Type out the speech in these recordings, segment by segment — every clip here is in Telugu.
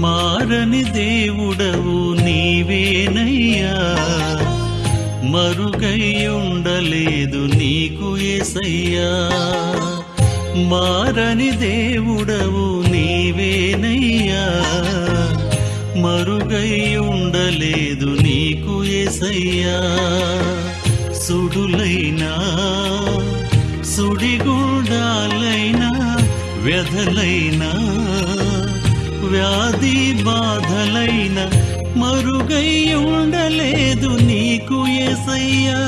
మారని దేవుడవు నీవేనయ్యా. మరుగై నీకు ఎసయ్యా మారని దేవుడవు నీవేనయ్యా. మరుగై నీకు ఎసయ్యా సుడులైనా సుడిగుండాలైనా వ్యధలైనా వ్యాధి బాధలైన మరుగై ఉండలేదు నీకు ఎసయ్యా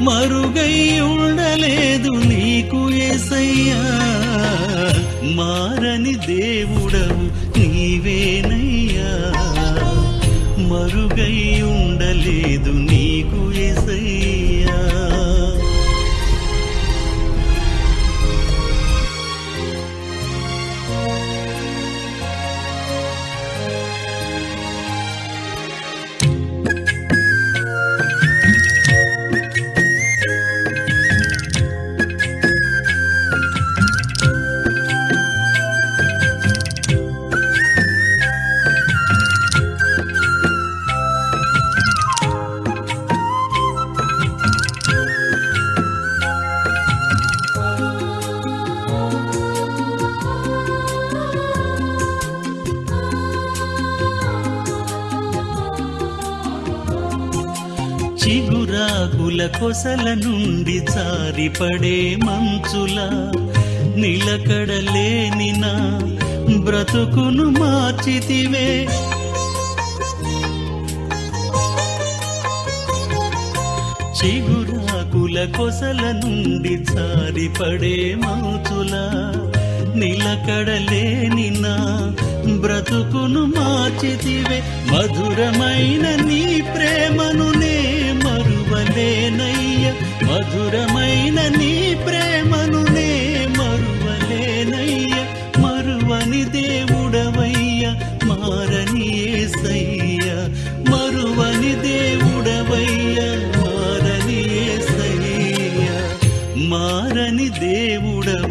మరుగై ఉండలేదు నీకు ఎసయ్యా మారని దేవుడవు నీవేనయ్యా. మరుగై చిగురాకుల కొసల నుండి జారిపడే మంచుల నిలకడలేని నా బ్రతుకును మార్చితివే. చిగురాకుల కొసల నుండి జారిపడే మంచుల నిలకడలేని నా బ్రతుకును మార్చితివే. మధురమైన నీ ప్రేమను నే మరువలేనయ్య. మధురమైన నీ ప్రేమను నే మరువలేనయ్య. మరువని దేవుడవయ్య మారని ఏసయ్య. మరువని దేవుడవయ్య మారని ఏసయ్య. మారని దేవుడవ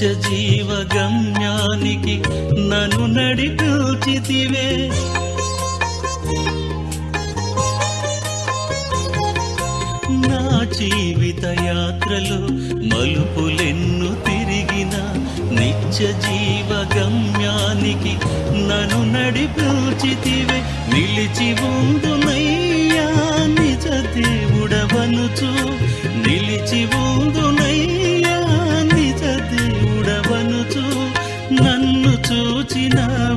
నిత్య జీవ గమ్యానికి నన్ను నడిపించితివే. నా జీవిత యాత్రలో మలుపులెన్ను తిరిగిన నిత్య జీవ గమ్యానికి నన్ను నడిపించితివే. నిలిచి ఉంది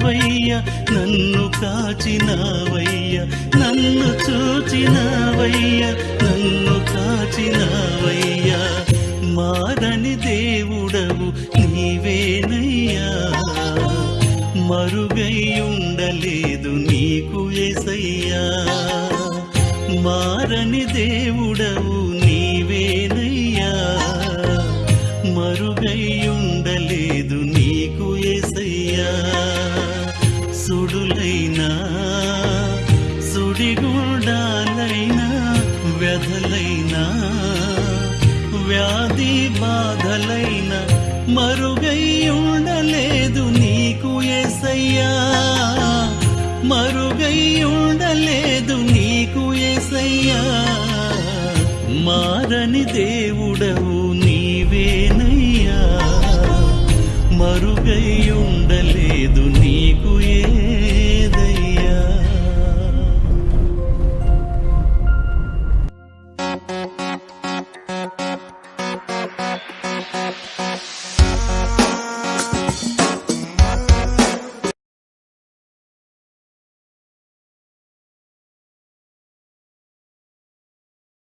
చూచినవయ్యా నన్ను కాచినవయ్యా నన్ను చూచినవయ్యా నన్ను కాచినవయ్యా. మారని దేవుడవు నీవేనయ్యా. మరుగై ఉండలేదు నీకు ఎసయ్యా మారని దేవుడవు సుడులైనా సుడిగుండాలైనా వ్యధలైనా వ్యాధి బాధలైన మరుగై ఉండలేదు నీకు ఎసయ్యా మరుగై ఉండలేదు నీకు ఎసయ్యా మారని దేవుడవు నీవేనయ్యా. మరుగై ఉండలేదు నీకు ఏ